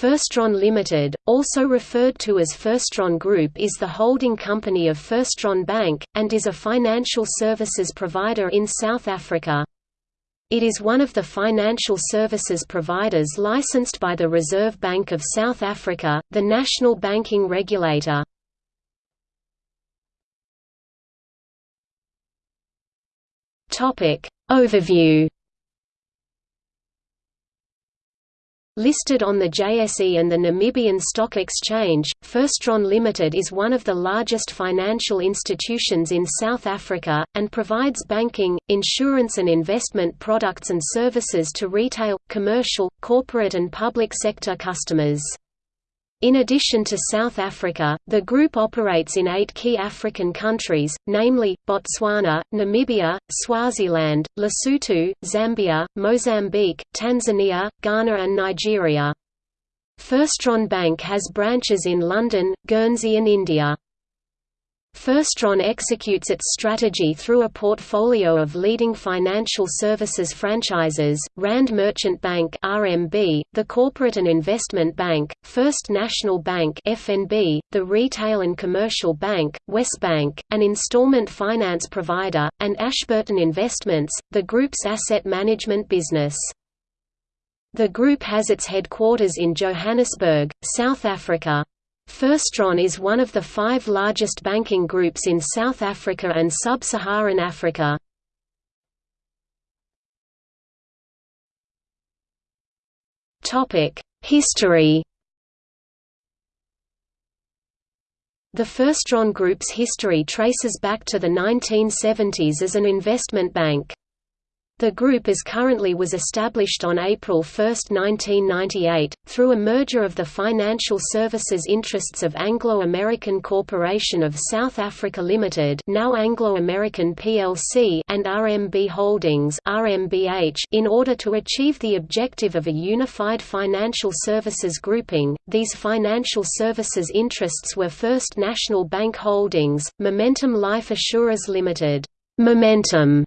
FirstRand Limited, also referred to as FirstRand Group is the holding company of FirstRand Bank, and is a financial services provider in South Africa. It is one of the financial services providers licensed by the Reserve Bank of South Africa, the national banking regulator. Overview Listed on the JSE and the Namibian Stock Exchange, FirstRand Limited is one of the largest financial institutions in South Africa, and provides banking, insurance and investment products and services to retail, commercial, corporate and public sector customers. In addition to South Africa, the group operates in eight key African countries, namely, Botswana, Namibia, Swaziland, Lesotho, Zambia, Mozambique, Tanzania, Ghana and Nigeria. FirstRand Bank has branches in London, Guernsey and India. FirstRand executes its strategy through a portfolio of leading financial services franchises, Rand Merchant Bank RMB, the Corporate and Investment Bank, First National Bank FNB, the Retail and Commercial Bank, Wesbank, an installment finance provider, and Ashburton Investments, the group's asset management business. The group has its headquarters in Johannesburg, South Africa. FirstRand is one of the five largest banking groups in South Africa and Sub-Saharan Africa. History The FirstRand Group's history traces back to the 1970s as an investment bank. The group as currently was established on April 1, 1998, through a merger of the financial services interests of Anglo-American Corporation of South Africa Limited now Anglo-American plc and RMB Holdings RMBH in order to achieve the objective of a unified financial services grouping. These financial services interests were First National Bank Holdings, Momentum Life Assurers Limited, Momentum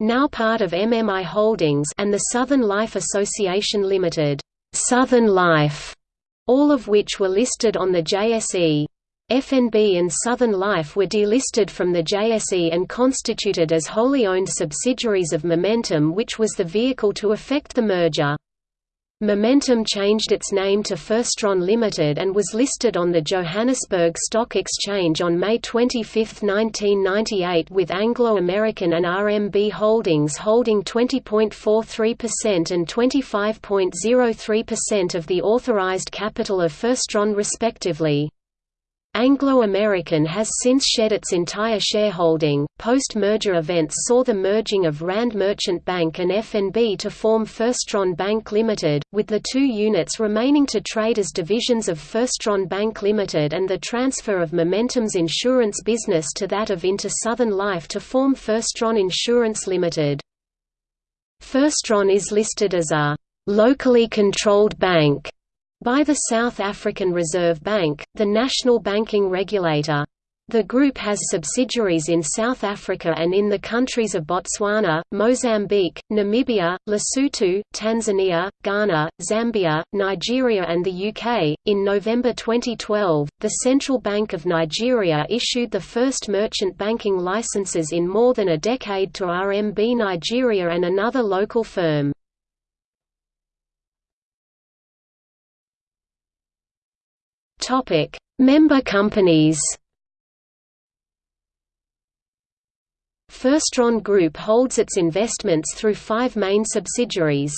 now part of MMI Holdings and the Southern Life Association Limited, Southern Life, all of which were listed on the JSE. FNB and Southern Life were delisted from the JSE and constituted as wholly owned subsidiaries of Momentum which was the vehicle to effect the merger. Momentum changed its name to FirstRand Limited and was listed on the Johannesburg Stock Exchange on May 25, 1998 with Anglo American and RMB Holdings holding 20.43% and 25.03% of the authorized capital of FirstRand respectively. Anglo American has since shed its entire shareholding. Post merger events saw the merging of Rand Merchant Bank and FNB to form FirstRand Bank Limited, with the two units remaining to trade as divisions of FirstRand Bank Limited and the transfer of Momentum's insurance business to that of Inter Southern Life to form FirstRand Insurance Limited. FirstRand is listed as a locally controlled bank by the South African Reserve Bank, the national banking regulator. The group has subsidiaries in South Africa and in the countries of Botswana, Mozambique, Namibia, Lesotho, Tanzania, Ghana, Zambia, Nigeria, and the UK. In November 2012, the Central Bank of Nigeria issued the first merchant banking licenses in more than a decade to RMB Nigeria and another local firm. Topic: Member companies. FirstRand Group holds its investments through five main subsidiaries.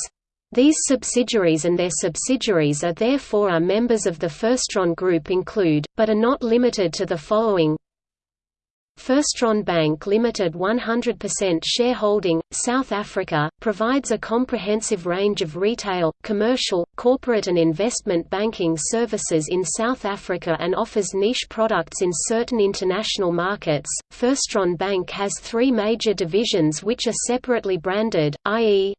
These subsidiaries and their subsidiaries are therefore are members of the FirstRand Group include, but are not limited to the following FirstRand Bank Limited 100% shareholding, South Africa, provides a comprehensive range of retail, commercial, corporate and investment banking services in South Africa and offers niche products in certain international markets. FirstRand Bank has three major divisions which are separately branded, i.e.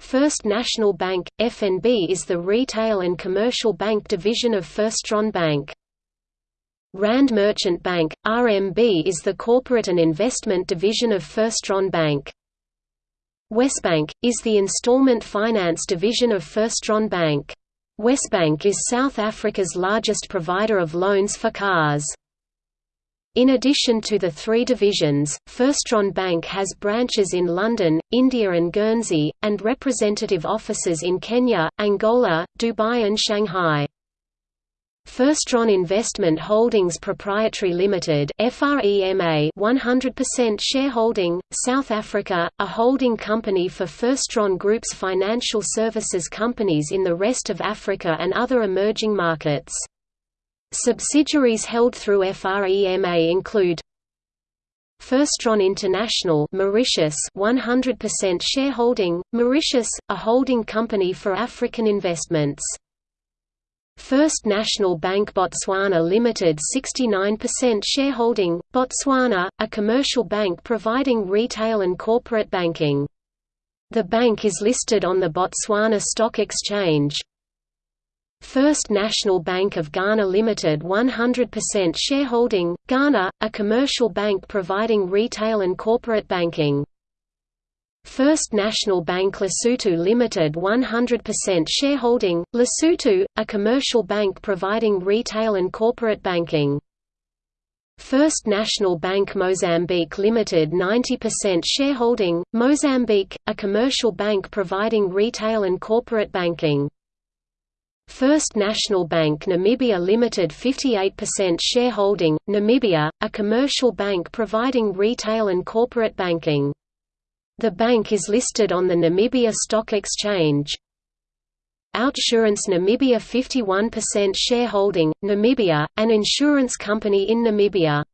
First National Bank, FNB is the retail and commercial bank division of FirstRand Bank. Rand Merchant Bank, RMB is the corporate and investment division of FirstRand Bank. Wesbank, is the installment finance division of FirstRand Bank. Wesbank is South Africa's largest provider of loans for cars. In addition to the three divisions, FirstRand Bank has branches in London, India and Guernsey, and representative offices in Kenya, Angola, Dubai and Shanghai. FirstRand Investment Holdings Proprietary Limited FREMA 100% shareholding, South Africa, a holding company for FirstRand Group's financial services companies in the rest of Africa and other emerging markets. Subsidiaries held through FREMA include FirstRand International Mauritius 100% shareholding, Mauritius, a holding company for African investments. First National Bank Botswana Limited 69% shareholding, Botswana, a commercial bank providing retail and corporate banking. The bank is listed on the Botswana Stock Exchange. First National Bank of Ghana Limited 100% shareholding, Ghana, a commercial bank providing retail and corporate banking. First National Bank Lesotho Limited 100% shareholding, Lesotho, a commercial bank providing retail and corporate banking. First National Bank Mozambique Limited 90% shareholding, Mozambique, a commercial bank providing retail and corporate banking. First National Bank Namibia Limited 58% shareholding, Namibia, a commercial bank providing retail and corporate banking. The bank is listed on the Namibia Stock Exchange. Outsurance Namibia 51% shareholding, Namibia, an insurance company in Namibia.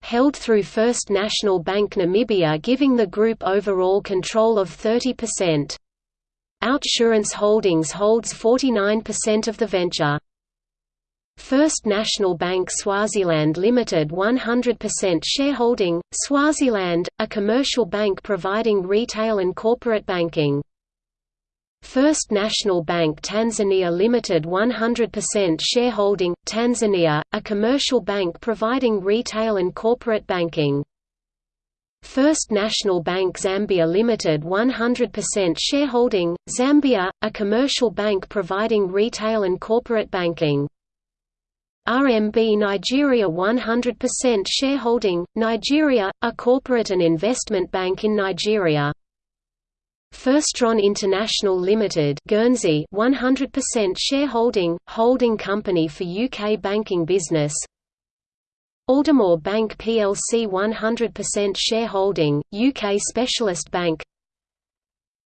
Held through First National Bank Namibia giving the group overall control of 30%. Outsurance Holdings holds 49% of the venture. First National Bank Swaziland Limited 100% shareholding, Swaziland, a commercial bank providing retail and corporate banking. First National Bank Tanzania Limited 100% shareholding, Tanzania, a commercial bank providing retail and corporate banking. First National Bank Zambia Limited 100% shareholding, Zambia, a commercial bank providing retail and corporate banking. RMB Nigeria 100% shareholding, Nigeria, a corporate and investment bank in Nigeria. FirstRand International Limited Guernsey 100% shareholding, holding company for UK banking business Aldermore Bank plc 100% shareholding, UK specialist bank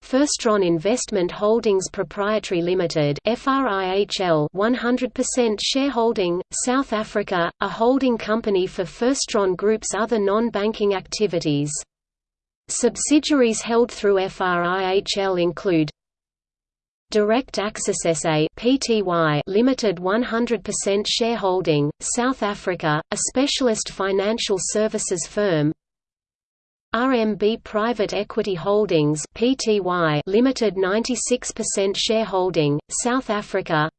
FirstRand Investment Holdings Proprietary Limited FRIHL 100% shareholding, South Africa, a holding company for FirstRand Group's other non-banking activities. Subsidiaries held through FRIHL include Direct Access SA Pty Limited 100% shareholding, South Africa, a specialist financial services firm. RMB Private Equity Holdings Pty Limited 96% shareholding, South Africa.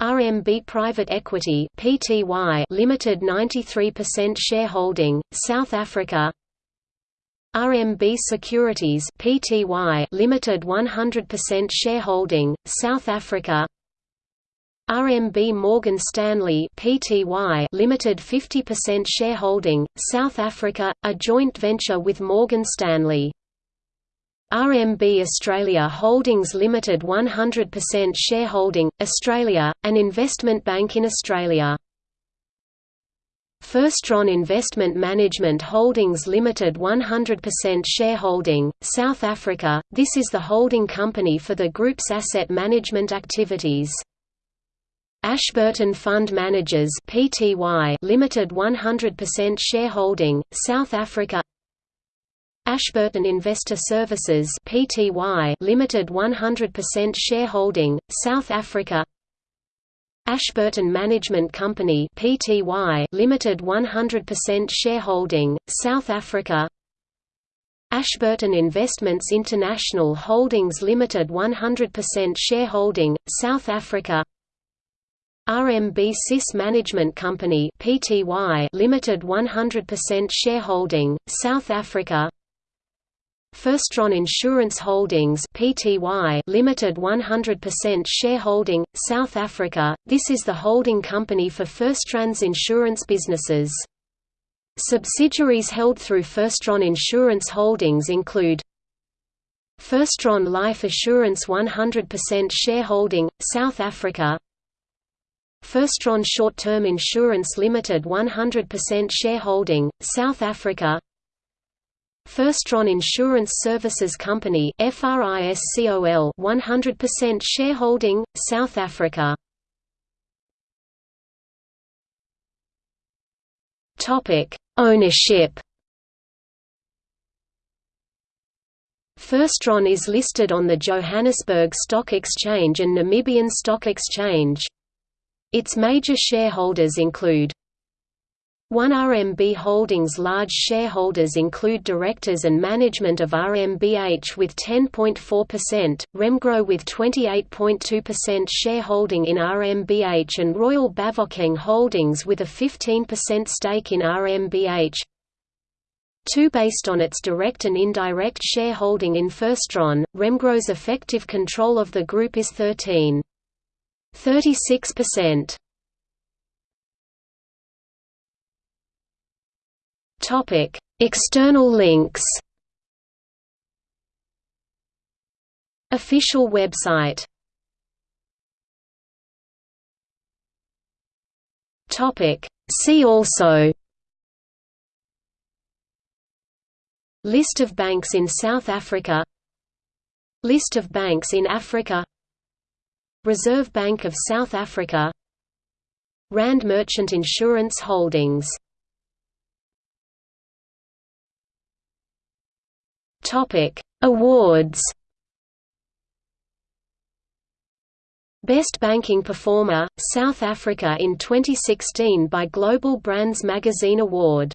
RMB Private Equity Pty Limited 93% shareholding, South Africa. RMB Securities Pty Limited 100% shareholding, South Africa. RMB Morgan Stanley Pty Limited 50% shareholding, South Africa, a joint venture with Morgan Stanley. RMB Australia Holdings Limited 100% shareholding, Australia, an investment bank in Australia. FirstRand Investment Management Holdings Limited 100% shareholding, South Africa, this is the holding company for the group's asset management activities. Ashburton Fund Managers Pty Limited 100% shareholding, South Africa. Ashburton Investor Services Pty Limited 100% shareholding, South Africa. Ashburton Management Company Pty Limited 100% shareholding, South Africa. Ashburton Investments International Holdings Limited 100% shareholding, South Africa RMB SIS Management Company Pty Limited 100% shareholding, South Africa FirstRand Insurance Holdings Pty Limited 100% shareholding, South Africa. This is the holding company for FirstRand's insurance businesses. Subsidiaries held through FirstRand Insurance Holdings include FirstRand Life Assurance 100% shareholding, South Africa FirstRand Short-Term Insurance Limited 100% shareholding, South Africa FirstRand Insurance Services Company FRISCOL 100% shareholding, South Africa Ownership. FirstRand is listed on the Johannesburg Stock Exchange and Namibian Stock Exchange. Its major shareholders include 1 RMB Holdings. Large shareholders include directors and management of RMBH with 10.4%, Remgro with 28.2% shareholding in RMBH and Royal Bafokeng Holdings with a 15% stake in RMBH 2 Based on its direct and indirect shareholding in FirstRand, Remgro's effective control of the group is 13.36%. Topic: External links. Official website. Topic: See also. List of banks in South Africa List of banks in Africa Reserve Bank of South Africa Rand Merchant Insurance Holdings Topic: Awards. Best Banking Performer, South Africa in 2016 by Global Brands Magazine Award